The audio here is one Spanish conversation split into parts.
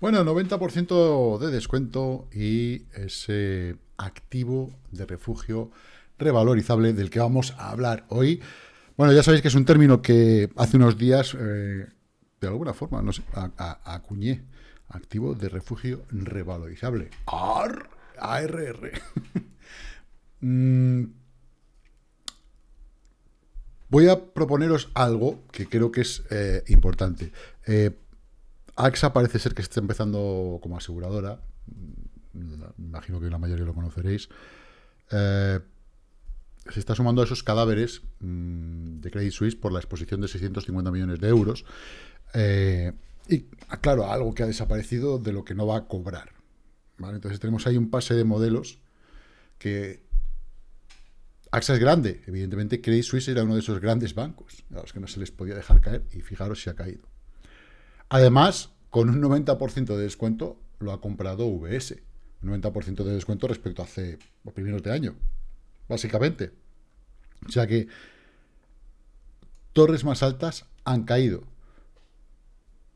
Bueno, 90% de descuento y ese activo de refugio revalorizable del que vamos a hablar hoy. Bueno, ya sabéis que es un término que hace unos días, eh, de alguna forma, acuñé. Activo de refugio revalorizable. ARR. Mm. Voy a proponeros algo que creo que es eh, importante. Eh, AXA parece ser que está empezando como aseguradora. Mm, imagino que la mayoría lo conoceréis. Eh, se está sumando a esos cadáveres mm, de Credit Suisse por la exposición de 650 millones de euros. Eh, y, claro, algo que ha desaparecido de lo que no va a cobrar. Entonces tenemos ahí un pase de modelos que... AXA es grande, evidentemente Credit Suisse era uno de esos grandes bancos, a los que no se les podía dejar caer, y fijaros si ha caído. Además, con un 90% de descuento, lo ha comprado VS. Un 90% de descuento respecto a hace los primeros de año, básicamente. O sea que torres más altas han caído.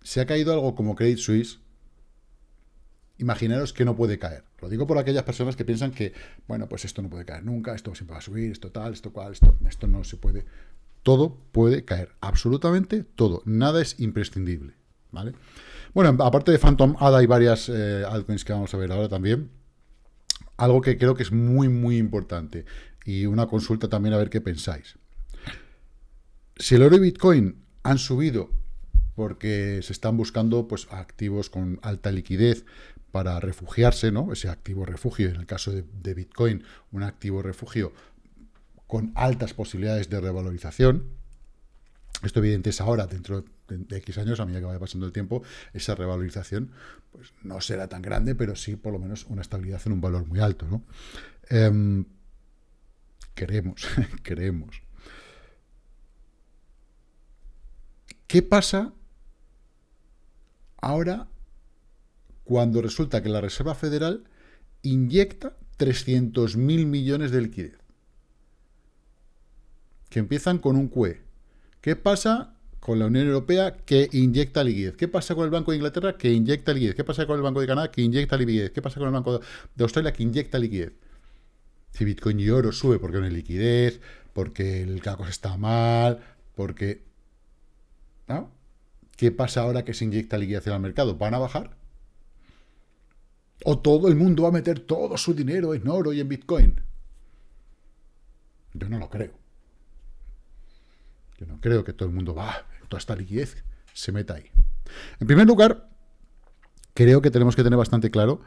Se ha caído algo como Credit Suisse, imaginaros que no puede caer. Lo digo por aquellas personas que piensan que, bueno, pues esto no puede caer nunca, esto siempre va a subir, esto tal, esto cual, esto, esto no se puede. Todo puede caer, absolutamente todo. Nada es imprescindible, ¿vale? Bueno, aparte de Phantom ADA hay varias eh, altcoins que vamos a ver ahora también. Algo que creo que es muy, muy importante. Y una consulta también a ver qué pensáis. Si el oro y Bitcoin han subido porque se están buscando pues, activos con alta liquidez para refugiarse, ¿no? Ese activo refugio, en el caso de, de Bitcoin, un activo refugio con altas posibilidades de revalorización. Esto evidente es ahora, dentro de, X años, a medida que vaya pasando el tiempo, esa revalorización pues, no será tan grande, pero sí por lo menos una estabilidad en un valor muy alto. ¿no? Eh, queremos, queremos. ¿Qué pasa ahora cuando resulta que la Reserva Federal inyecta 300.000 millones de liquidez? Que empiezan con un QE. ¿Qué pasa con la Unión Europea que inyecta liquidez? ¿Qué pasa con el Banco de Inglaterra que inyecta liquidez? ¿Qué pasa con el Banco de Canadá que inyecta liquidez? ¿Qué pasa con el Banco de Australia que inyecta liquidez? Si Bitcoin y oro sube porque no hay liquidez, porque el cosa está mal, porque... ¿no? ¿Qué pasa ahora que se inyecta liquidez en el mercado? ¿Van a bajar? ¿O todo el mundo va a meter todo su dinero en oro y en Bitcoin? Yo no lo creo. Yo no creo que todo el mundo va, esta liquidez se meta ahí. En primer lugar, creo que tenemos que tener bastante claro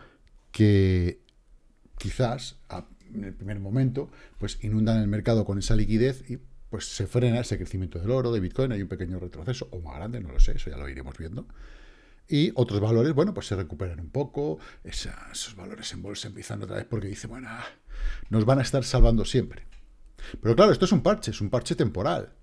que quizás en el primer momento pues inundan el mercado con esa liquidez y pues se frena ese crecimiento del oro, de Bitcoin, hay un pequeño retroceso, o más grande, no lo sé, eso ya lo iremos viendo. Y otros valores, bueno, pues se recuperan un poco, esos valores en bolsa empiezan otra vez porque dice, bueno, ah, nos van a estar salvando siempre. Pero claro, esto es un parche, es un parche temporal.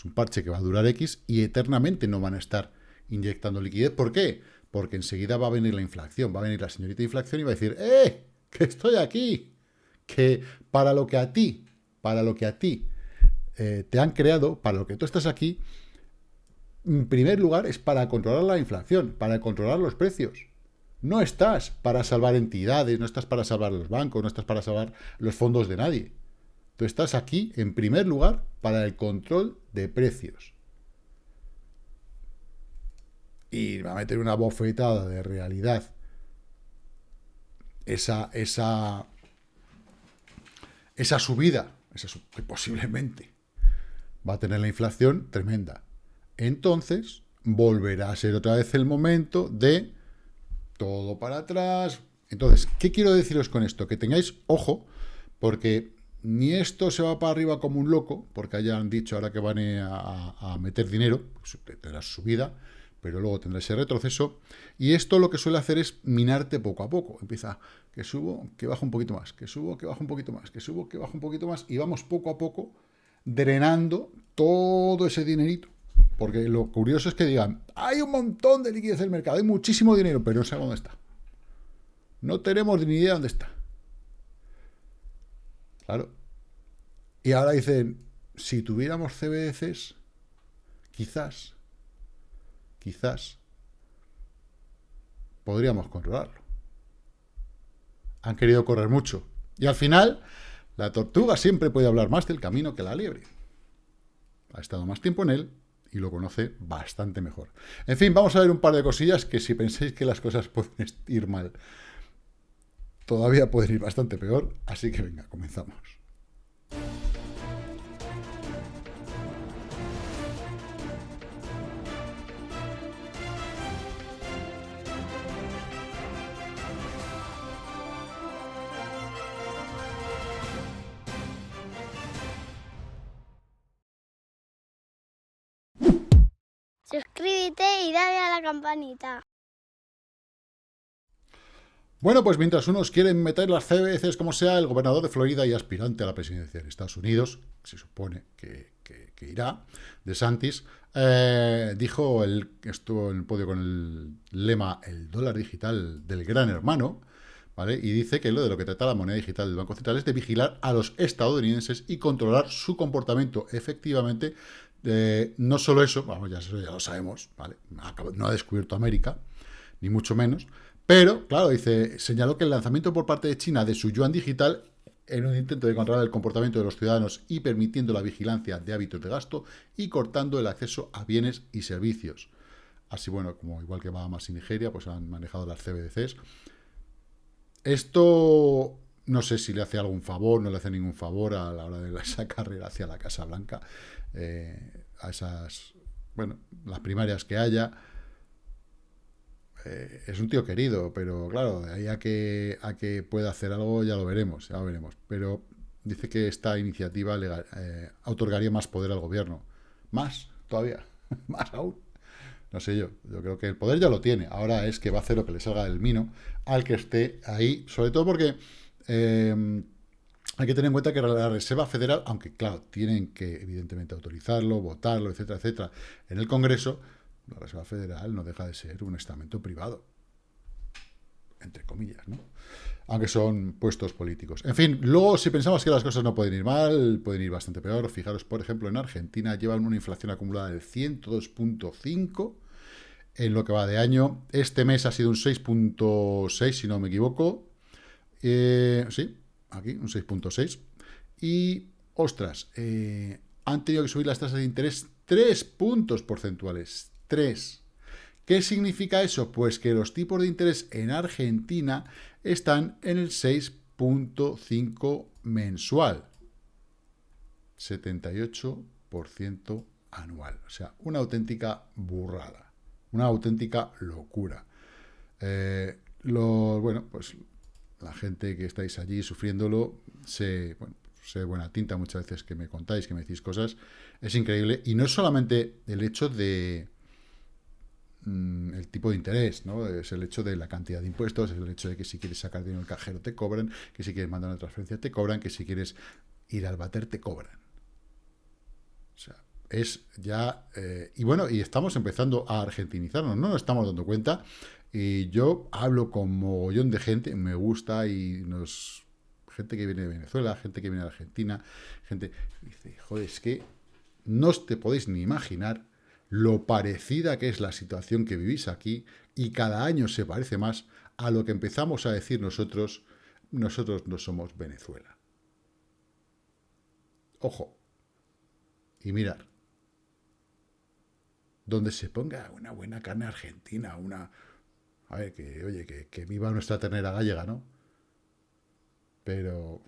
Es un parche que va a durar X y eternamente no van a estar inyectando liquidez. ¿Por qué? Porque enseguida va a venir la inflación, va a venir la señorita inflación y va a decir, ¡eh! ¡Que estoy aquí! Que para lo que a ti, para lo que a ti eh, te han creado, para lo que tú estás aquí, en primer lugar es para controlar la inflación, para controlar los precios. No estás para salvar entidades, no estás para salvar los bancos, no estás para salvar los fondos de nadie. Tú estás aquí, en primer lugar, para el control de precios. Y va a meter una bofetada de realidad. Esa, esa, esa subida, esa, que posiblemente va a tener la inflación tremenda. Entonces, volverá a ser otra vez el momento de todo para atrás. Entonces, ¿qué quiero deciros con esto? Que tengáis ojo, porque ni esto se va para arriba como un loco, porque hayan dicho ahora que van a, meter dinero, pues tendrá su subida, pero luego tendrá ese retroceso, y esto lo que suele hacer es minarte poco a poco. Empieza, que subo, que bajo un poquito más, que subo, que bajo un poquito más, que subo, que bajo un poquito más, y vamos poco a poco drenando todo ese dinerito. Porque lo curioso es que digan, hay un montón de liquidez en el mercado, hay muchísimo dinero, pero no sé dónde está. No tenemos ni idea dónde está. Claro. Y ahora dicen, si tuviéramos CBDCs, quizás, quizás, podríamos controlarlo. Han querido correr mucho. Y al final, la tortuga siempre puede hablar más del camino que la liebre. Ha estado más tiempo en él y lo conoce bastante mejor. En fin, vamos a ver un par de cosillas que si pensáis que las cosas pueden ir mal, todavía pueden ir bastante peor. Así que venga, comenzamos. Suscríbete y dale a la campanita. Bueno, pues mientras unos quieren meter las CBCs como sea, el gobernador de Florida y aspirante a la presidencia de Estados Unidos, se supone que, irá, de Santis, eh, dijo, el, estuvo en el podio con el lema el dólar digital del gran hermano, ¿vale? Y dice que lo de lo que trata la moneda digital del Banco Central es de vigilar a los estadounidenses y controlar su comportamiento efectivamente no solo eso, vamos, ya, ya lo sabemos, ¿vale? No ha descubierto América, ni mucho menos, pero, claro, dice, señaló que el lanzamiento por parte de China de su yuan digital en un intento de controlar el comportamiento de los ciudadanos y permitiendo la vigilancia de hábitos de gasto y cortando el acceso a bienes y servicios. Así, bueno, como igual que Bahamas y Nigeria, pues han manejado las CBDCs. Esto no sé si le hace algún favor, no le hace ningún favor a la hora de esa carrera hacia la Casa Blanca. Eh, a esas, bueno, las primarias que haya. Eh, es un tío querido, pero claro, de ahí a que, a que pueda hacer algo ya lo veremos, ya lo veremos. Pero dice que esta iniciativa legal, eh, otorgaría más poder al gobierno. Más, todavía, más aún. No sé yo, yo creo que el poder ya lo tiene. Ahora es que va a hacer lo que le salga del mino al que esté ahí, sobre todo porque hay que tener en cuenta que la Reserva Federal, aunque claro, tienen que evidentemente autorizarlo, votarlo, etcétera, etcétera, en el Congreso, la Reserva Federal no deja de ser un estamento privado. Entre comillas, ¿no? Aunque son puestos políticos. En fin, luego si pensamos que las cosas no pueden ir mal, pueden ir bastante peor. Fijaros, por ejemplo, en Argentina llevan una inflación acumulada del 102.5 en lo que va de año. Este mes ha sido un 6.6, si no me equivoco. Eh, sí, aquí, un 6.6. Y, ostras, eh, han tenido que subir las tasas de interés 3 puntos porcentuales. 3. ¿Qué significa eso? Pues que los tipos de interés en Argentina están en el 6.5 mensual. 78% anual. O sea, una auténtica burrada. Una auténtica locura. Eh, bueno, pues la gente que estáis allí sufriéndolo, bueno, sé buena tinta muchas veces que me contáis, que me decís cosas, es increíble. Y no es solamente el hecho de mm, el tipo de interés, ¿no? Es el hecho de la cantidad de impuestos, es el hecho de que si quieres sacar dinero del cajero te cobran, que si quieres mandar una transferencia te cobran, que si quieres ir al bater te cobran. O sea, es ya... Eh, y bueno, y estamos empezando a argentinizarnos, no nos estamos dando cuenta, y yo hablo con mogollón de gente, me gusta y nos... Gente que viene de Venezuela, gente que viene de Argentina, gente... Dice, joder, es que no te podéis ni imaginar lo parecida que es la situación que vivís aquí y cada año se parece más a lo que empezamos a decir nosotros, nosotros no somos Venezuela. Ojo. Y mirar. Donde se ponga una buena carne argentina, una, a ver, que, oye, que, viva nuestra ternera gallega, ¿no? Pero...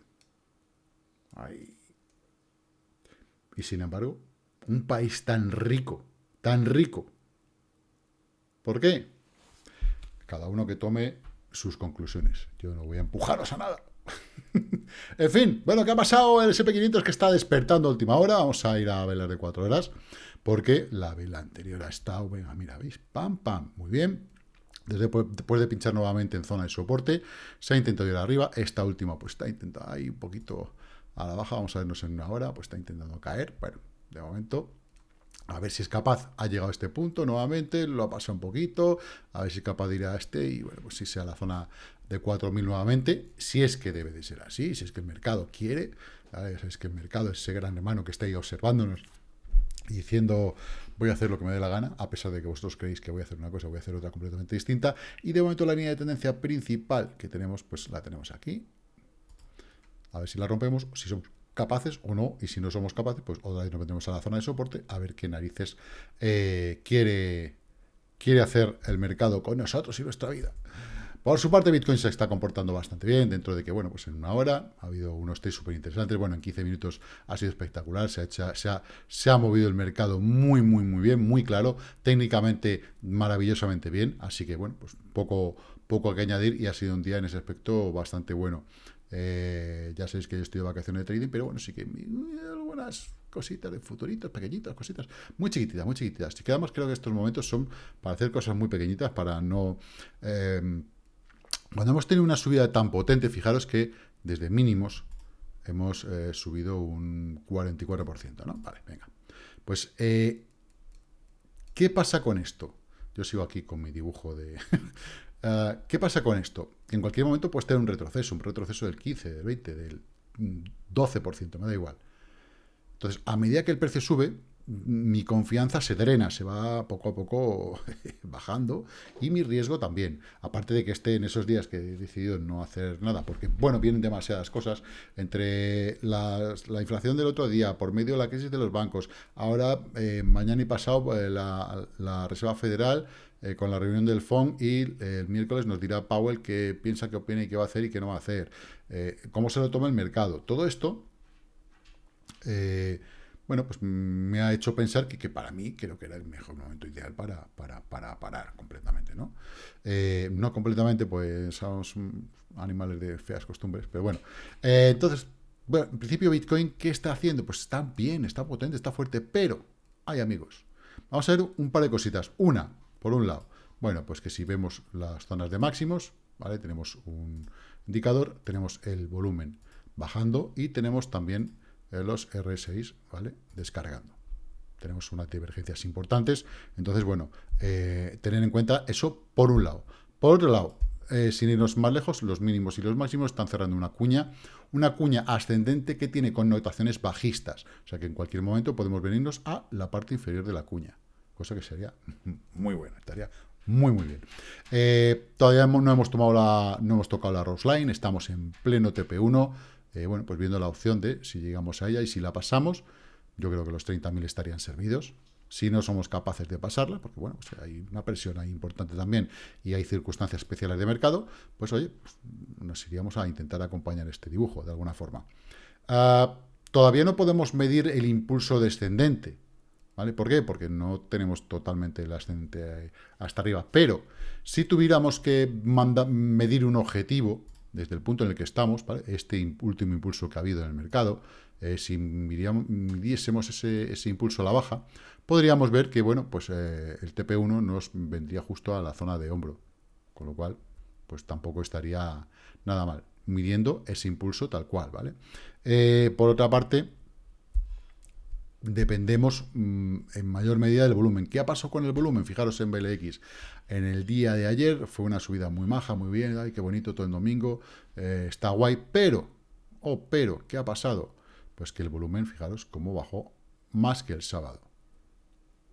Ay. Y sin embargo, un país tan rico, tan rico. ¿Por qué? Cada uno que tome sus conclusiones. Yo no voy a empujaros a nada. en fin, bueno, ¿qué ha pasado? El SP500 que está despertando a última hora. Vamos a ir a velar de cuatro horas. Porque la vela anterior ha estado, venga, mira, ¿veis? Pam, pam. Muy bien. Después de pinchar nuevamente en zona de soporte, se ha intentado ir arriba. Esta última pues está intentando ahí un poquito a la baja. Vamos a vernos en una hora, pues está intentando caer. Bueno, de momento, a ver si es capaz. Ha llegado a este punto nuevamente, lo ha pasado un poquito. A ver si es capaz de ir a este y bueno, pues si sea la zona de 4.000 nuevamente. Si es que debe de ser así, si es que el mercado quiere. Es que el mercado es ese gran hermano que está ahí observándonos diciendo voy a hacer lo que me dé la gana, a pesar de que vosotros creéis que voy a hacer una cosa, voy a hacer otra completamente distinta. Y de momento la línea de tendencia principal que tenemos, pues la tenemos aquí. A ver si la rompemos, si somos capaces o no, y si no somos capaces, pues otra vez nos metemos a la zona de soporte a ver qué narices eh, quiere, quiere hacer el mercado con nosotros y nuestra vida. Por su parte, Bitcoin se está comportando bastante bien, dentro de que, bueno, pues en una hora ha habido unos test súper interesantes, bueno, en 15 minutos ha sido espectacular, se ha, se, ha, se ha movido el mercado muy, muy, muy bien, muy claro, técnicamente maravillosamente bien, así que, bueno, pues poco, poco que añadir y ha sido un día en ese aspecto bastante bueno. Eh, ya sabéis que yo estoy de vacaciones de trading, pero bueno, sí que algunas cositas de futuritos, pequeñitas, cositas, muy chiquititas, muy chiquititas. Si quedamos, creo que estos momentos son para hacer cosas muy pequeñitas, para no... Eh, cuando hemos tenido una subida tan potente, fijaros que desde mínimos hemos eh, subido un 44%, ¿no? Vale, venga. Pues, eh, ¿qué pasa con esto? Yo sigo aquí con mi dibujo de... Ah, ¿Qué pasa con esto? En cualquier momento puede tener un retroceso, un retroceso del 15, del 20, del 12%, me da igual. Entonces, a medida que el precio sube, mi confianza se drena, se va poco a poco bajando y mi riesgo también. Aparte de que esté en esos días que he decidido no hacer nada, porque, bueno, vienen demasiadas cosas, entre la, inflación del otro día, por medio de la crisis de los bancos, ahora, eh, mañana y pasado, eh, la, Reserva Federal eh, con la reunión del FON y el miércoles nos dirá Powell qué piensa, qué opina y qué va a hacer y qué no va a hacer. cómo se lo toma el mercado. Todo esto bueno, pues me ha hecho pensar que, para mí creo que era el mejor momento ideal para, para, parar completamente, ¿no? Eh, no completamente, pues somos animales de feas costumbres, pero bueno. Eh, entonces, bueno, en principio Bitcoin, ¿qué está haciendo? Pues está bien, está potente, está fuerte, pero, hay amigos, vamos a ver un par de cositas. Una, por un lado, bueno, pues que si vemos las zonas de máximos, ¿vale? Tenemos un indicador, tenemos el volumen bajando y tenemos también los R6, ¿vale? Descargando. Tenemos unas divergencias importantes. Entonces, bueno, eh, tener en cuenta eso por un lado. Por otro lado, eh, sin irnos más lejos, los mínimos y los máximos están cerrando una cuña, una cuña ascendente que tiene connotaciones bajistas. O sea que en cualquier momento podemos venirnos a la parte inferior de la cuña, cosa que sería muy buena, estaría muy, muy bien. Eh, todavía no hemos, tomado la, no hemos tocado la Rose Line, estamos en pleno TP1, eh, bueno, pues viendo la opción de si llegamos a ella y si la pasamos, yo creo que los 30.000 estarían servidos. Si no somos capaces de pasarla, porque bueno, pues hay una presión ahí importante también y hay circunstancias especiales de mercado, pues oye, pues nos iríamos a intentar acompañar este dibujo de alguna forma. Ah, todavía no podemos medir el impulso descendente, ¿vale? ¿Por qué? Porque no tenemos totalmente el ascendente hasta arriba, pero si tuviéramos que medir un objetivo, desde el punto en el que estamos, este último impulso que ha habido en el mercado, eh, si midiésemos ese, impulso a la baja, podríamos ver que bueno, pues, eh, el TP1 nos vendría justo a la zona de hombro, con lo cual pues tampoco estaría nada mal, midiendo ese impulso tal cual. ¿vale? Eh, por otra parte, dependemos mm, en mayor medida del volumen. ¿Qué ha pasado con el volumen? Fijaros en BLX. En el día de ayer fue una subida muy maja, muy bien, ay, qué bonito todo el domingo, eh, está guay, pero, oh, pero, ¿qué ha pasado? Pues que el volumen, fijaros, cómo bajó más que el sábado.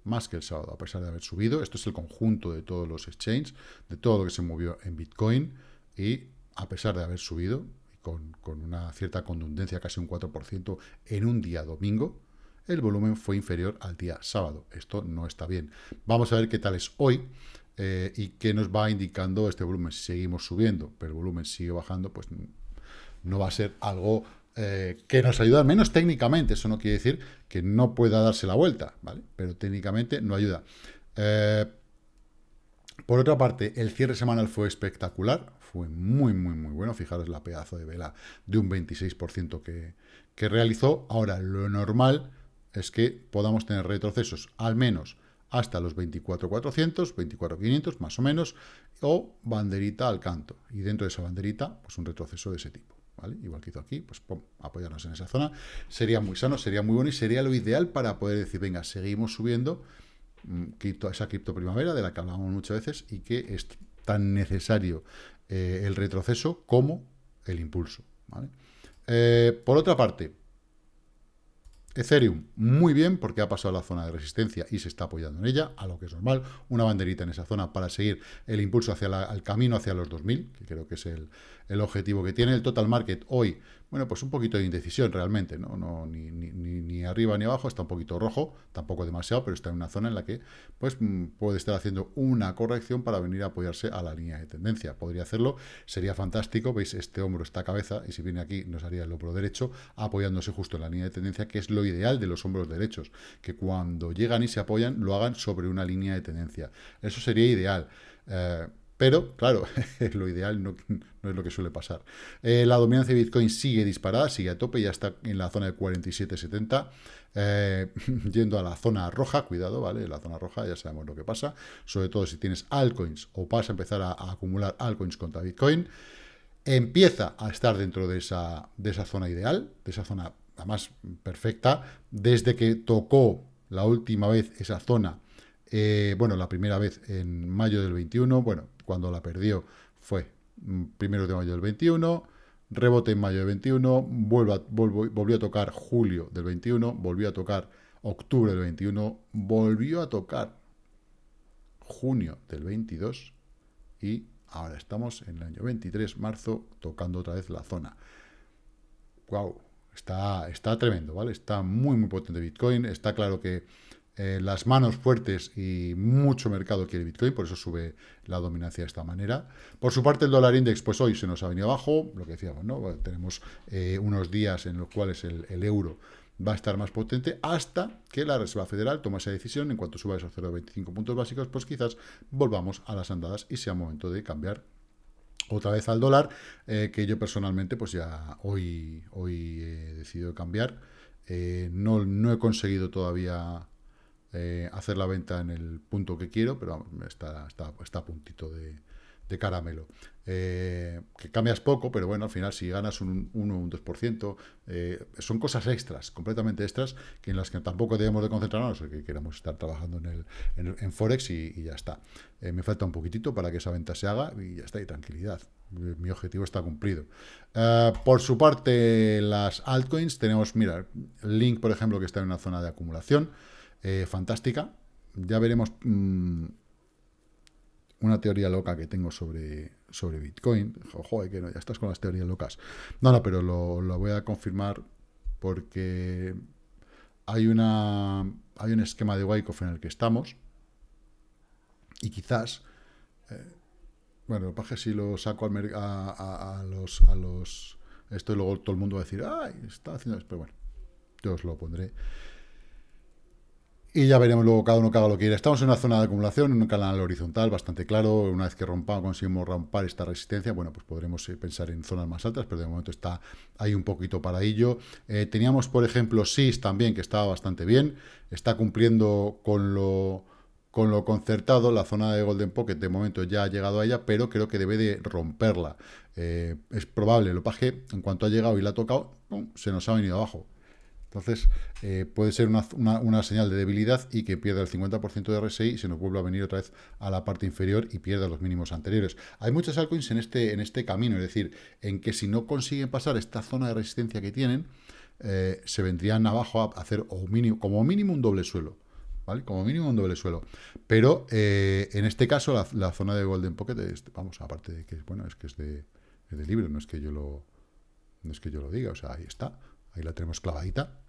Más que el sábado, a pesar de haber subido. Esto es el conjunto de todos los exchanges, de todo lo que se movió en Bitcoin, y a pesar de haber subido, con, con una cierta contundencia, casi un 4% en un día domingo, el volumen fue inferior al día sábado. Esto no está bien. Vamos a ver qué tal es hoy eh, y qué nos va indicando este volumen. Si seguimos subiendo, pero el volumen sigue bajando, pues no va a ser algo eh, que nos ayuda, al menos técnicamente. Eso no quiere decir que no pueda darse la vuelta, ¿vale? Pero técnicamente no ayuda. Eh, por otra parte, el cierre semanal fue espectacular, fue muy, muy, muy bueno. Fijaros la pedazo de vela de un 26% que, que realizó. Ahora, lo normal es que podamos tener retrocesos al menos hasta los 24.400, 24.500 más o menos, o banderita al canto. Y dentro de esa banderita, pues un retroceso de ese tipo. Igual que hizo aquí, pues apoyarnos en esa zona. Sería muy sano, sería muy bueno y sería lo ideal para poder decir, venga, seguimos subiendo mm, esa cripto primavera de la que hablamos muchas veces y que es tan necesario eh, el retroceso como el impulso. Eh, por otra parte, Ethereum, muy bien, porque ha pasado la zona de resistencia y se está apoyando en ella, a lo que es normal. Una banderita en esa zona para seguir el impulso hacia el camino hacia los 2000, que creo que es el, el objetivo que tiene. El total market hoy bueno, pues un poquito de indecisión realmente, ¿no? no ni, ni, arriba ni abajo, está un poquito rojo, tampoco demasiado, pero está en una zona en la que pues mm, puede estar haciendo una corrección para venir a apoyarse a la línea de tendencia. Podría hacerlo, sería fantástico, veis, este hombro, esta cabeza, y si viene aquí nos haría el hombro derecho, apoyándose justo en la línea de tendencia, que es lo ideal de los hombros derechos, que cuando llegan y se apoyan, lo hagan sobre una línea de tendencia. Eso sería ideal. Eh, pero, claro, lo ideal no, es lo que suele pasar. Eh, la dominancia de Bitcoin sigue disparada, sigue a tope, ya está en la zona de 47.70, eh, yendo a la zona roja, cuidado, ¿vale? La zona roja ya sabemos lo que pasa, sobre todo si tienes altcoins o vas a empezar a, acumular altcoins contra Bitcoin, empieza a estar dentro de esa, de esa zona ideal, de esa zona, más perfecta, desde que tocó la última vez esa zona, eh, bueno, la primera vez en mayo del 21, bueno, cuando la perdió fue mm, primero de mayo del 21, rebote en mayo del 21, volvió a tocar julio del 21, volvió a tocar octubre del 21, volvió a tocar junio del 22 y ahora estamos en el año 23, marzo, tocando otra vez la zona. ¡Wow! Está, está tremendo, ¿vale? Está muy, muy potente Bitcoin. Está claro que eh, las manos fuertes y mucho mercado quiere Bitcoin, por eso sube la dominancia de esta manera. Por su parte, el dólar index, pues hoy se nos ha venido abajo, lo que decíamos, ¿no? tenemos eh, unos días en los cuales el, euro va a estar más potente hasta que la Reserva Federal tome esa decisión. En cuanto suba esos 0,25 puntos básicos, pues quizás volvamos a las andadas y sea momento de cambiar otra vez al dólar, eh, que yo personalmente pues ya hoy, hoy he decidido cambiar. no, no he conseguido todavía eh, hacer la venta en el punto que quiero, pero está, está, está a puntito de, caramelo. Eh, que cambias poco, pero bueno, al final si ganas un 1 o un 2%, eh, son cosas extras, completamente extras, que en las que tampoco debemos de concentrarnos, que queremos estar trabajando en, el, en, Forex y, ya está. me falta un poquitito para que esa venta se haga y ya está, y tranquilidad. Mi objetivo está cumplido. por su parte, las altcoins, tenemos, mira, Link, por ejemplo, que está en una zona de acumulación, eh, fantástica. Ya veremos mm, una teoría loca que tengo sobre, sobre Bitcoin. Joder, que no, ya estás con las teorías locas. No, no, pero lo, voy a confirmar porque hay, una, hay un esquema de Wyckoff en el que estamos y quizás... Eh, bueno, lo que si lo saco al a, a, los, a los... Esto y luego todo el mundo va a decir, ¡ay! Está haciendo... Pero bueno, yo os lo pondré. Y ya veremos luego cada uno que haga lo que quiera. Estamos en una zona de acumulación, en un canal horizontal bastante claro. Una vez que rompamos, conseguimos romper esta resistencia, bueno, pues podremos eh, pensar en zonas más altas, pero de momento está ahí un poquito para ello. Eh, teníamos, por ejemplo, SIS también, que estaba bastante bien. Está cumpliendo con lo, con lo concertado. La zona de Golden Pocket de momento ya ha llegado a ella, pero creo que debe de romperla. Eh, es probable, lo paje, en cuanto ha llegado y la ha tocado, se nos ha venido abajo. Entonces, eh, puede ser una, señal de debilidad y que pierda el 50% de RSI y se nos vuelva a venir otra vez a la parte inferior y pierda los mínimos anteriores. Hay muchas altcoins en este, en este camino, es decir, en que si no consiguen pasar esta zona de resistencia que tienen, eh, se vendrían abajo a hacer como mínimo un doble suelo. ¿Vale? Como mínimo un doble suelo. Pero eh, en este caso, la, zona de Golden Pocket, vamos, aparte de que bueno, es que es de, es de libro, no es que yo lo no es que yo lo diga, o sea, ahí está ahí la tenemos clavadita,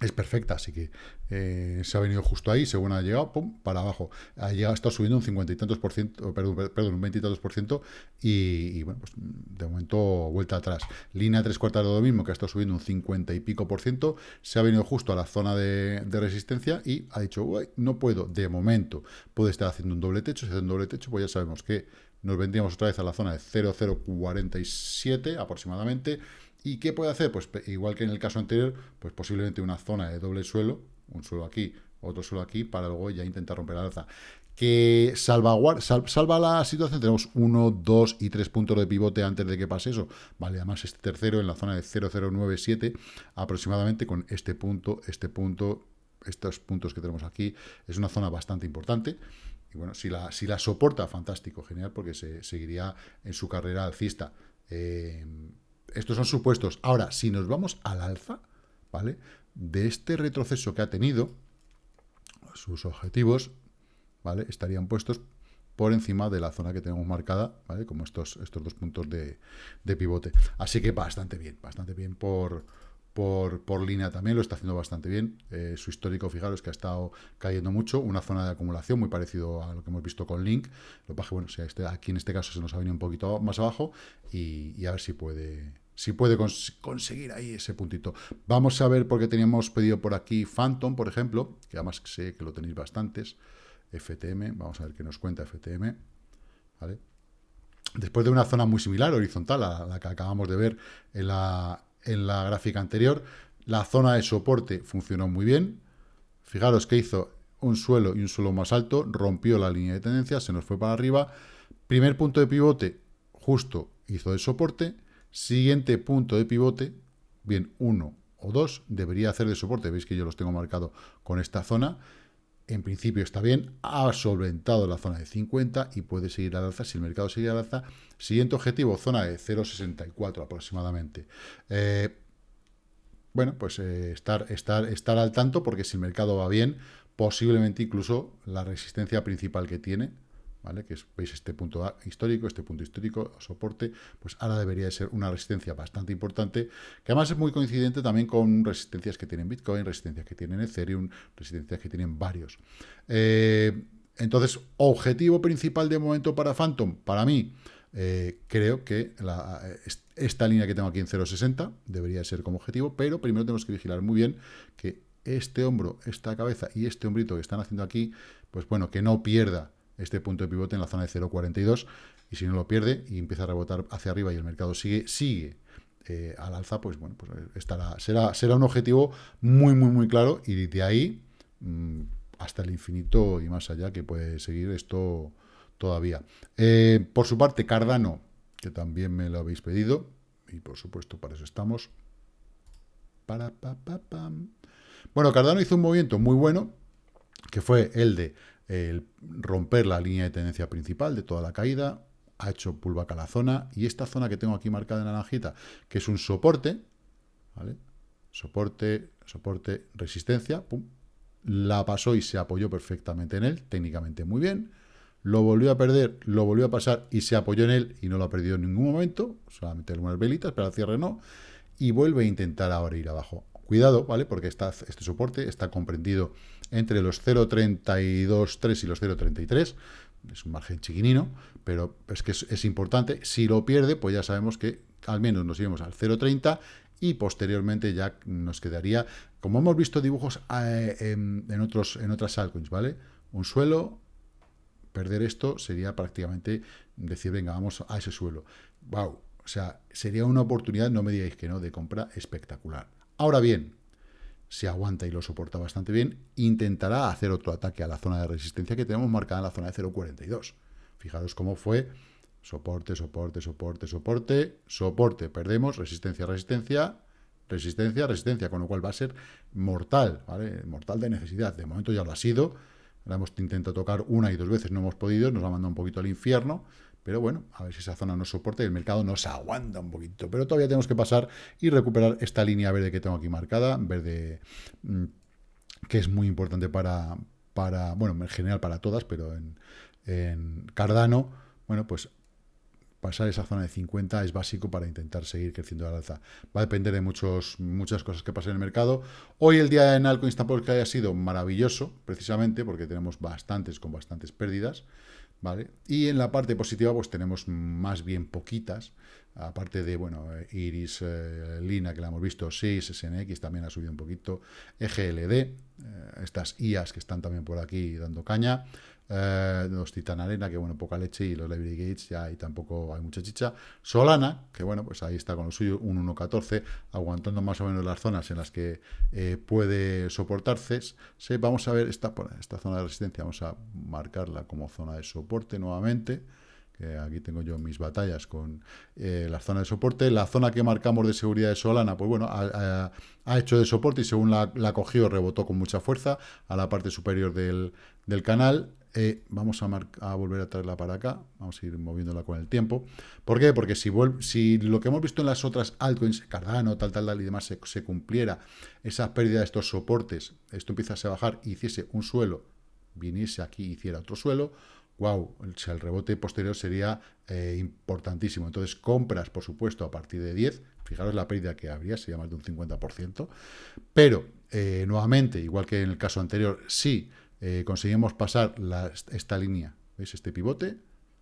es perfecta, así que eh, se ha venido justo ahí, según ha llegado, pum, para abajo. Ha llegado, está subiendo un cincuenta y tantos por ciento, perdón, perdón un veintitantos por ciento, y, bueno, pues de momento vuelta atrás. Línea tres cuartas de lo mismo, que ha estado subiendo un cincuenta y pico por ciento, se ha venido justo a la zona de, resistencia y ha dicho, no puedo, de momento, puede estar haciendo un doble techo, si hace un doble techo, pues ya sabemos que nos vendríamos otra vez a la zona de 0,047 aproximadamente, ¿Y qué puede hacer? Pues igual que en el caso anterior, pues posiblemente una zona de doble suelo, un suelo aquí, otro suelo aquí, para luego ya intentar romper la alza. Que salva, la situación, tenemos uno, dos y tres puntos de pivote antes de que pase eso. Vale, además este tercero en la zona de 0097, aproximadamente con este punto, este punto, estos puntos que tenemos aquí, es una zona bastante importante. Y bueno, si la, si la soporta, fantástico, genial, porque se seguiría en su carrera alcista. Eh, estos son supuestos. Ahora, si nos vamos al alza, ¿vale? de este retroceso que ha tenido, sus objetivos, ¿vale? Estarían puestos por encima de la zona que tenemos marcada, ¿vale? Como estos, estos dos puntos de, pivote. Así que bastante bien, bastante bien por, por, por, línea también, lo está haciendo bastante bien. Eh, su histórico, fijaros que ha estado cayendo mucho, una zona de acumulación muy parecido a lo que hemos visto con Link. Lo que bueno, si este, aquí en este caso se nos ha venido un poquito más abajo y a ver si puede, si puede cons conseguir ahí ese puntito. Vamos a ver, porque teníamos pedido por aquí Phantom, por ejemplo, que además sé que lo tenéis bastantes. FTM, vamos a ver qué nos cuenta FTM, ¿vale? Después de una zona muy similar, horizontal, a la que acabamos de ver en la, en la gráfica anterior, la zona de soporte funcionó muy bien. Fijaros que hizo un suelo y un suelo más alto, rompió la línea de tendencia, se nos fue para arriba. Primer punto de pivote, justo hizo de soporte. Siguiente punto de pivote, bien uno o dos, debería hacer de soporte. Veis que yo los tengo marcado con esta zona en principio está bien, ha solventado la zona de 50 y puede seguir al alza si el mercado sigue al alza. Siguiente objetivo, zona de 0,64 aproximadamente. Eh, bueno, pues eh, estar, estar, estar al tanto porque si el mercado va bien, posiblemente incluso la resistencia principal que tiene, ¿vale? Que veis este punto histórico, este punto histórico, soporte, pues ahora debería de ser una resistencia bastante importante, que además es muy coincidente también con resistencias que tienen Bitcoin, resistencias que tienen Ethereum, resistencias que tienen varios. Eh, entonces, objetivo principal de momento para Phantom, para mí, eh, creo que esta línea que tengo aquí en 0.60 debería ser como objetivo, pero primero tenemos que vigilar muy bien que este hombro, esta cabeza y este hombrito que están haciendo aquí, pues bueno, que no pierda este punto de pivote en la zona de 0.42 y si no lo pierde y empieza a rebotar hacia arriba y el mercado sigue, sigue eh, al alza, pues bueno, pues estará, será, será un objetivo muy, muy, muy claro y de ahí mmm, hasta el infinito y más allá que puede seguir esto todavía. Eh, por su parte, Cardano, que también me lo habéis pedido, y por supuesto para eso estamos. Para. Bueno, Cardano hizo un movimiento muy bueno, que fue el de el romper la línea de tendencia principal de toda la caída, ha hecho pullback a la zona, y esta zona que tengo aquí marcada en naranjita, que es un soporte, ¿vale? Soporte, soporte, resistencia, la pasó y se apoyó perfectamente en él, técnicamente muy bien, lo volvió a perder, lo volvió a pasar y se apoyó en él y no lo ha perdido en ningún momento, solamente algunas velitas, pero al cierre no, y vuelve a intentar ahora ir abajo. Cuidado, ¿vale? Porque este soporte está comprendido entre los 0.32.3 y los 0.33. Es un margen chiquinino, pero es que es, importante. Si lo pierde, pues ya sabemos que al menos nos iremos al 0.30 y posteriormente ya nos quedaría, como hemos visto dibujos eh, en, otros, en otras altcoins, ¿vale? Un suelo, perder esto sería prácticamente decir, venga, vamos a ese suelo. ¡Wow! O sea, sería una oportunidad, no me digáis que no, de compra espectacular. Ahora bien, si aguanta y lo soporta bastante bien, intentará hacer otro ataque a la zona de resistencia que tenemos marcada en la zona de 0.42. Fijaros cómo fue soporte, soporte, soporte, soporte, soporte, perdemos, resistencia, resistencia, resistencia, resistencia, con lo cual va a ser mortal, ¿vale? Mortal de necesidad. De momento ya lo ha sido, la hemos intentado tocar una y dos veces, no hemos podido, nos ha mandado un poquito al infierno, pero bueno, a ver si esa zona nos soporta y el mercado nos aguanta un poquito. Pero todavía tenemos que pasar y recuperar esta línea verde que tengo aquí marcada, verde mm, que es muy importante para, para, bueno, en general para todas, pero en, Cardano, bueno, pues pasar esa zona de 50 es básico para intentar seguir creciendo al alza. Va a depender de muchos, muchas cosas que pasen en el mercado. Hoy el día en Alcoin que haya sido maravilloso, precisamente porque tenemos bastantes con bastantes pérdidas. ¿Vale? Y en la parte positiva pues tenemos más bien poquitas, aparte de, bueno, Iris, eh, Lina, que la hemos visto, 6, SNX también ha subido un poquito, EGLD, eh, estas IAs que están también por aquí dando caña, eh, los Titan Arena, que bueno, poca leche, y los Library Gates ya ahí tampoco hay mucha chicha. Solana, que bueno, pues ahí está con lo suyo, un 1.14, aguantando más o menos las zonas en las que eh, puede soportarse. Sí, vamos a ver esta, esta zona de resistencia, vamos a marcarla como zona de soporte nuevamente. Aquí tengo yo mis batallas con eh, la zona de soporte. La zona que marcamos de seguridad de Solana, pues bueno, ha, hecho de soporte y según la, la cogió, rebotó con mucha fuerza a la parte superior del, del canal Eh, vamos a, volver a traerla para acá. Vamos a ir moviéndola con el tiempo. ¿Por qué? Porque si, lo que hemos visto en las otras altcoins, Cardano, tal, tal, tal y demás, se, cumpliera esa pérdida de estos soportes, esto empieza a bajar y hiciese un suelo, viniese aquí y hiciera otro suelo, wow, el rebote posterior sería eh, importantísimo. Entonces, compras, por supuesto, a partir de 10, fijaros la pérdida que habría, sería más de un 50%, pero, eh, nuevamente, igual que en el caso anterior, si eh, conseguimos pasar esta línea, ¿veis? Este pivote,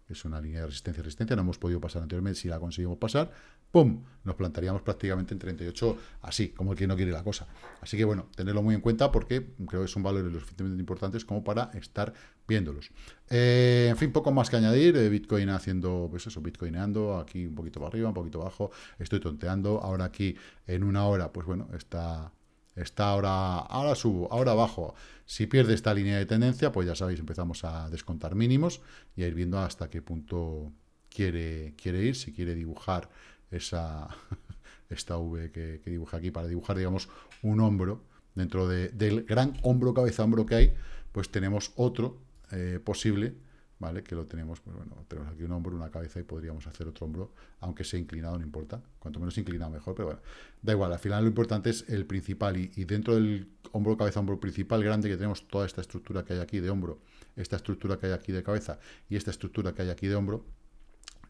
es una línea de resistencia-resistencia, no hemos podido pasar anteriormente, si la conseguimos pasar, ¡pum! Nos plantaríamos prácticamente en 38, así, como el que no quiere la cosa. Así que, bueno, tenerlo muy en cuenta porque creo que son valores lo suficientemente importantes como para estar viéndolos. Eh, en fin, poco más que añadir, eh, Bitcoin haciendo, pues eso, Bitcoineando, aquí un poquito para arriba, un poquito abajo, estoy tonteando, ahora aquí en una hora, pues bueno, está, está ahora, ahora subo, ahora bajo. Si pierde esta línea de tendencia, pues ya sabéis, empezamos a descontar mínimos y a ir viendo hasta qué punto quiere, quiere ir, si quiere dibujar esa, esta V que, dibuja aquí, para dibujar, digamos, un hombro, dentro del gran hombro, cabeza, hombro que hay, pues tenemos otro eh, posible, ¿vale? Que lo tenemos, pues bueno, tenemos aquí un hombro, una cabeza y podríamos hacer otro hombro, aunque sea inclinado, no importa. Cuanto menos inclinado, mejor, pero bueno, da igual. Al final lo importante es el principal y, dentro del hombro, cabeza, hombro principal grande que tenemos toda esta estructura que hay aquí de hombro, esta estructura que hay aquí de cabeza y esta estructura que hay aquí de hombro,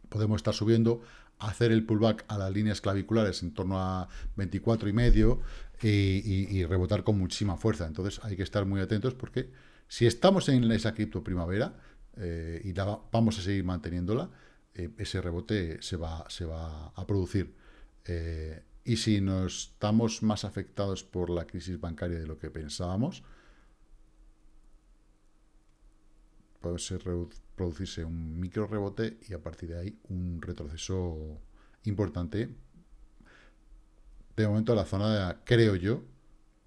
podemos estar subiendo, hacer el pullback a las líneas claviculares en torno a 24 y medio y, rebotar con muchísima fuerza. Entonces hay que estar muy atentos porque si estamos en esa cripto primavera, eh, y vamos a seguir manteniéndola, eh, ese rebote se va, se va a producir. Eh, y si nos estamos más afectados por la crisis bancaria de lo que pensábamos, puede ser producirse un micro rebote y a partir de ahí un retroceso importante. De momento la zona, creo yo,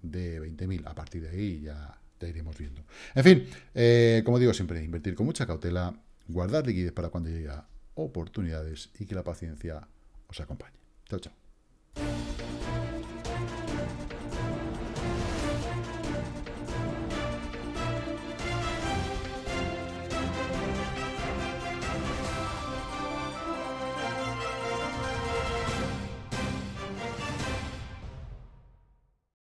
de 20.000. A partir de ahí ya iremos viendo. En fin, eh, como digo siempre, invertir con mucha cautela, guardar liquidez para cuando llegue oportunidades y que la paciencia os acompañe. Chao, chao.